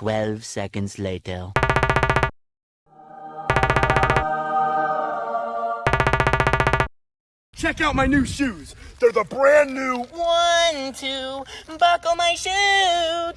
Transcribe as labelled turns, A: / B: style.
A: 12 seconds later.
B: Check out my new shoes. They're the brand new
C: One, two, buckle my shoes.